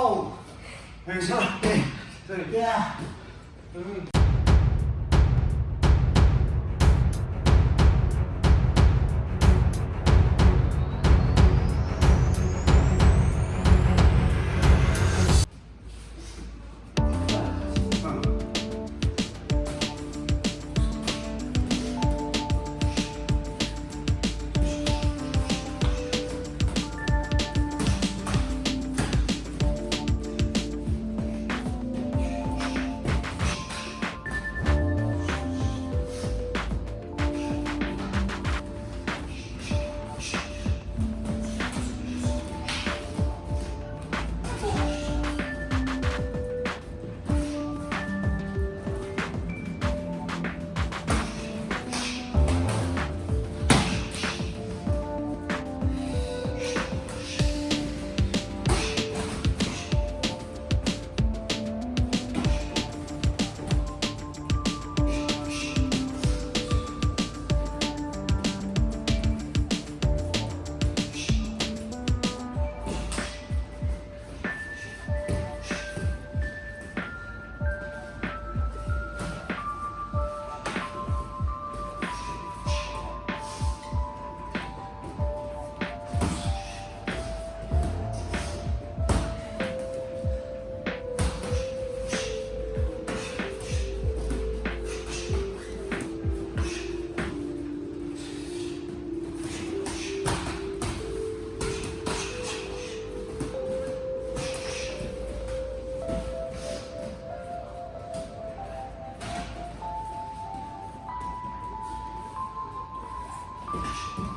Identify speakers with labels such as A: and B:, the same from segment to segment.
A: 아우 괜찮아 네. 야 음. Oh, shit.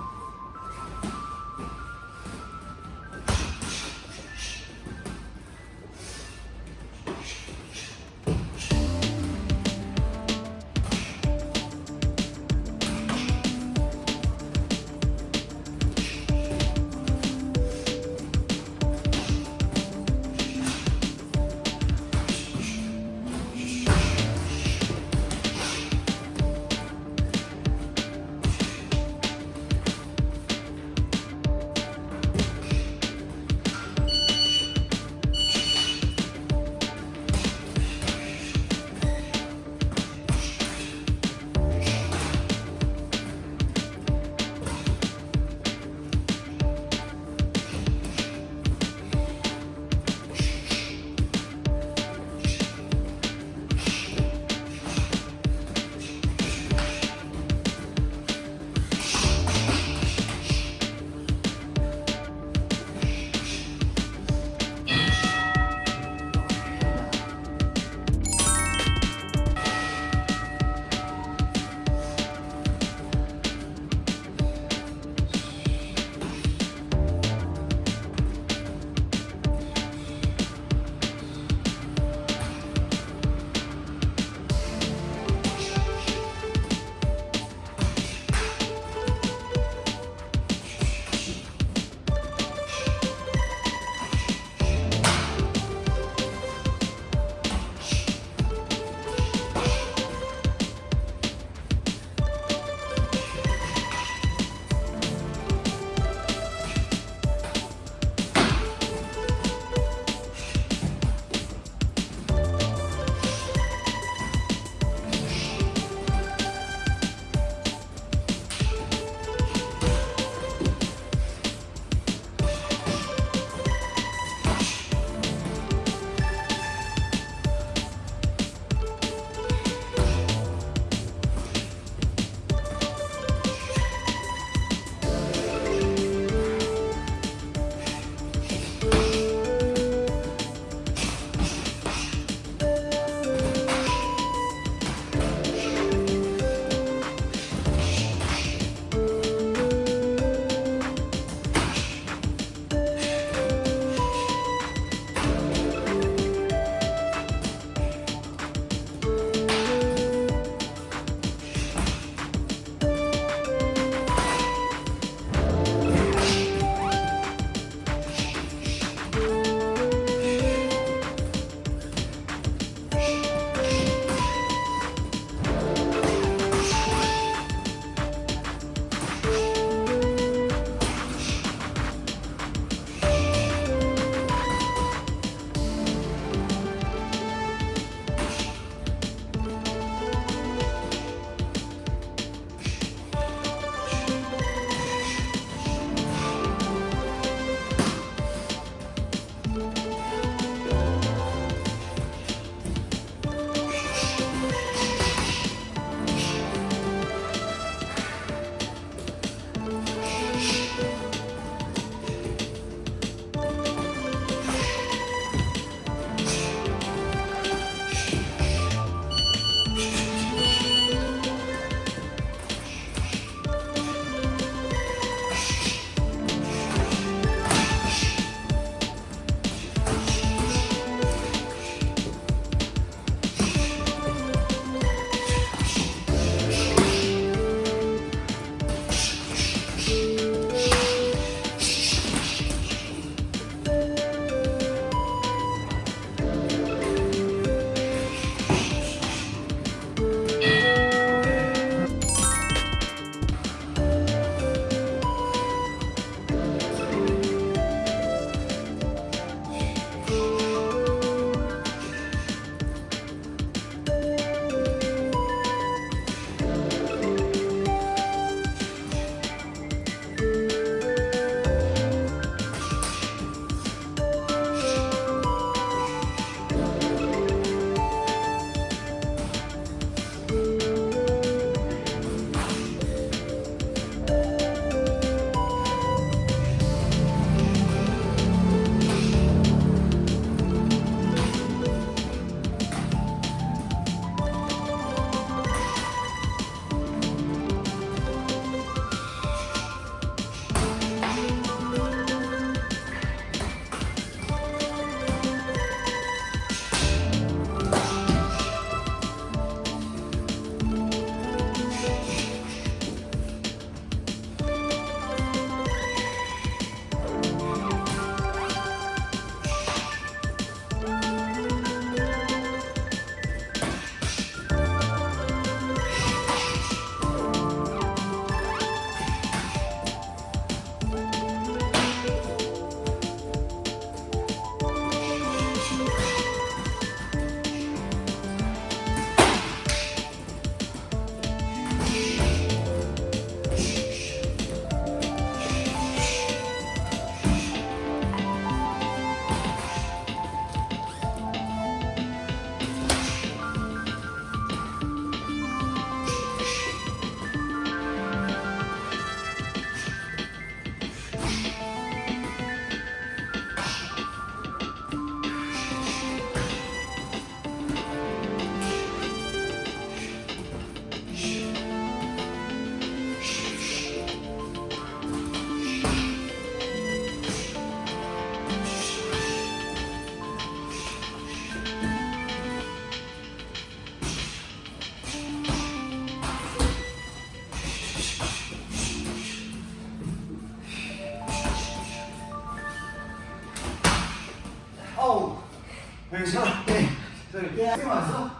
A: 예. 세게 맞았어?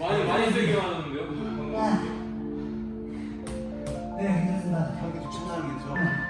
B: 많이 많이 세게? 방금.
C: 네, 괜찮습니다.
A: 이렇게 좀 참나는 게 좋아.